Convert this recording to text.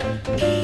Bye.